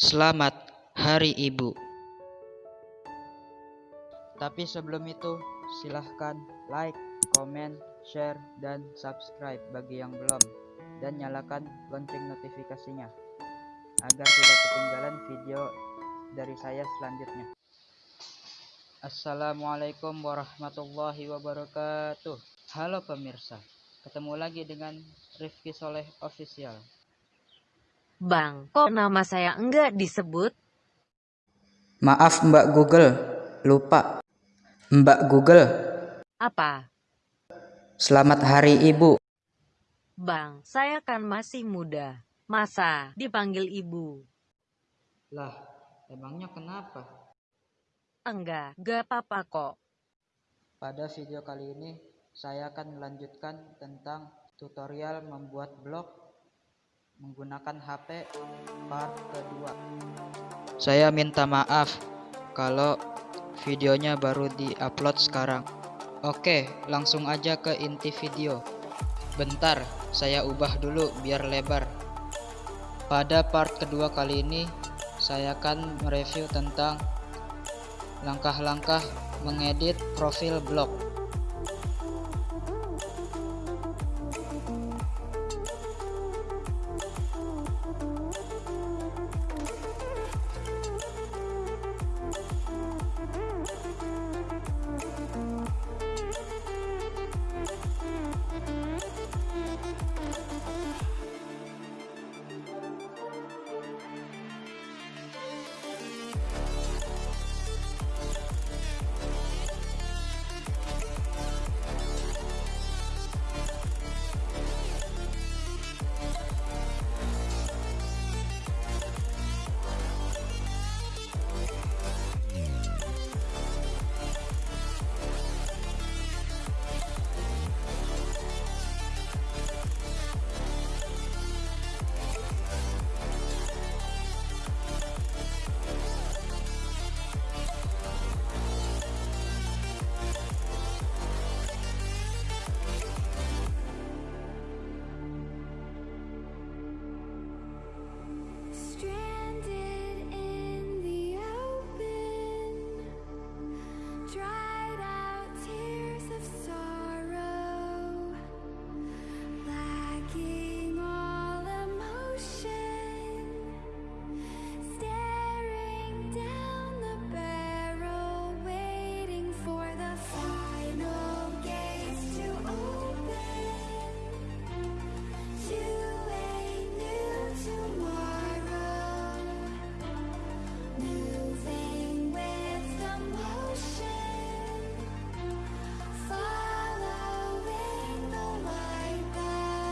Selamat Hari Ibu. Tapi sebelum itu, silahkan like, komen, share, dan subscribe bagi yang belum, dan nyalakan lonceng notifikasinya agar tidak ketinggalan video dari saya selanjutnya. Assalamualaikum warahmatullahi wabarakatuh. Halo pemirsa, ketemu lagi dengan Rifki Soleh Official. Bang, kok nama saya enggak disebut? Maaf Mbak Google, lupa. Mbak Google, Apa? selamat Hari Ibu. Bang, saya kan masih muda. Masa dipanggil ibu? Lah, emangnya kenapa? Enggak, gak apa-apa kok. Pada video kali ini, saya akan melanjutkan tentang tutorial membuat blog menggunakan HP part kedua. Saya minta maaf kalau videonya baru di-upload sekarang. Oke, langsung aja ke inti video. Bentar, saya ubah dulu biar lebar. Pada part kedua kali ini, saya akan mereview tentang langkah-langkah mengedit profil blog.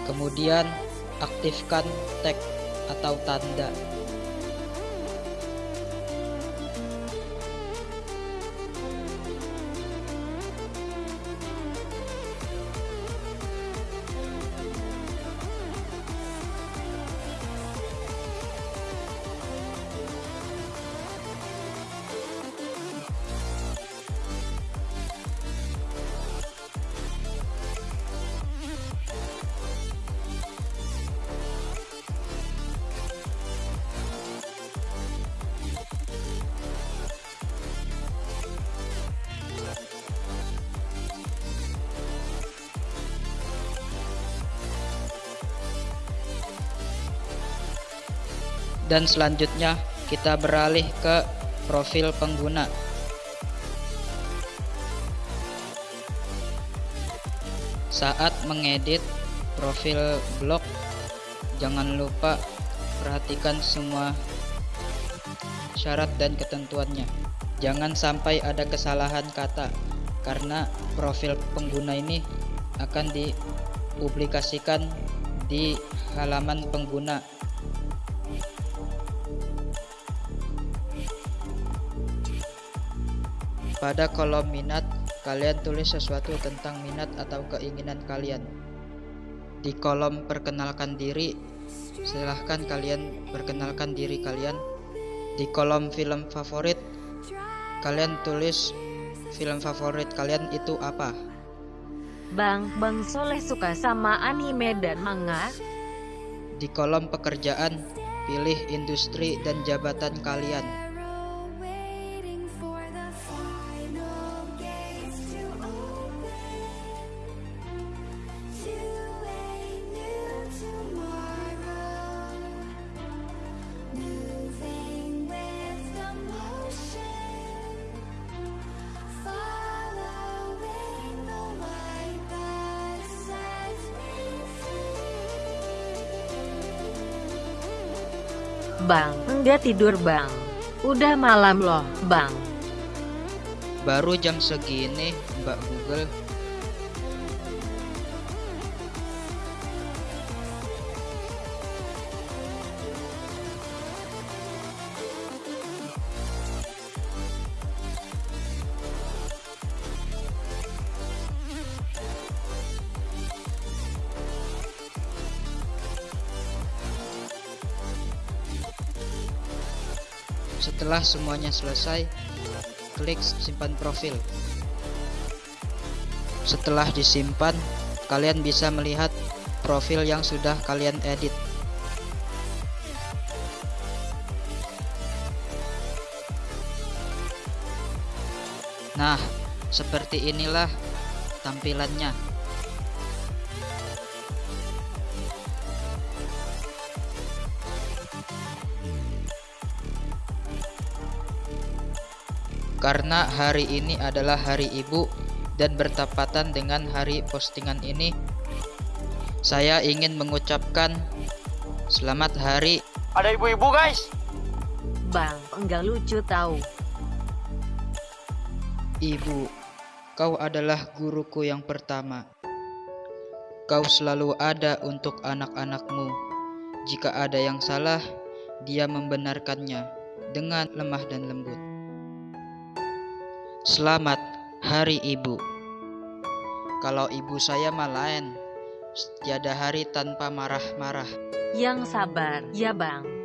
Kemudian aktifkan tag atau tanda. Dan selanjutnya kita beralih ke profil pengguna. Saat mengedit profil blog, jangan lupa perhatikan semua syarat dan ketentuannya. Jangan sampai ada kesalahan kata karena profil pengguna ini akan dipublikasikan di halaman pengguna Pada kolom minat, kalian tulis sesuatu tentang minat atau keinginan kalian. Di kolom perkenalkan diri, silahkan kalian perkenalkan diri kalian. Di kolom film favorit, kalian tulis film favorit kalian itu apa. Bang, Bang Soleh suka sama anime dan manga? Di kolom pekerjaan, Pilih industri dan jabatan kalian. Bang, enggak tidur bang. Udah malam loh, bang. Baru jam segini, Mbak Google. Setelah semuanya selesai, klik simpan profil. Setelah disimpan, kalian bisa melihat profil yang sudah kalian edit. Nah, seperti inilah tampilannya. Karena hari ini adalah hari ibu dan bertepatan dengan hari postingan ini, saya ingin mengucapkan selamat hari Ada ibu-ibu guys. Bang, enggak lucu tahu. ibu. Kau adalah guruku yang pertama. Kau selalu ada untuk anak-anakmu. Jika ada yang salah, dia membenarkannya dengan lemah dan lembut. Selamat Hari Ibu. Kalau ibu saya mah lain, tiada hari tanpa marah-marah. Yang sabar, ya bang.